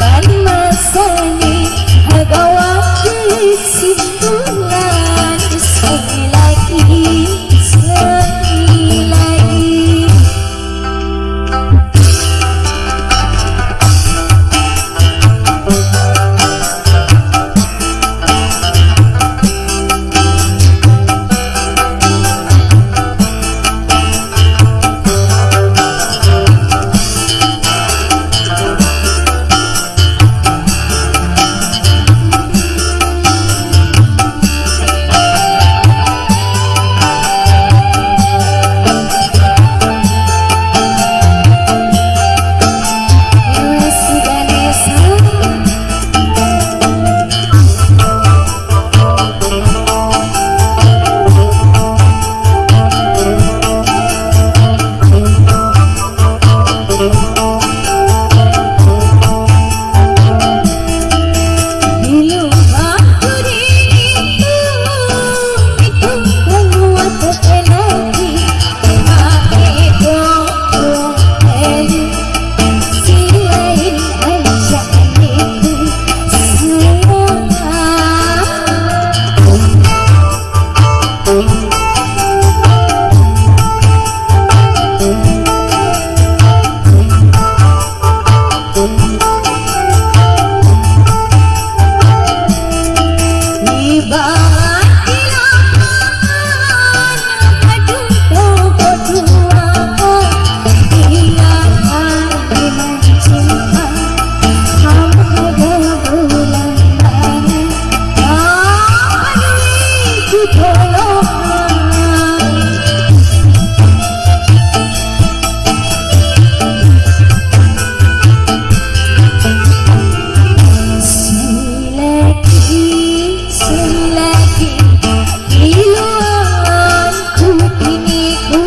Bali. Love.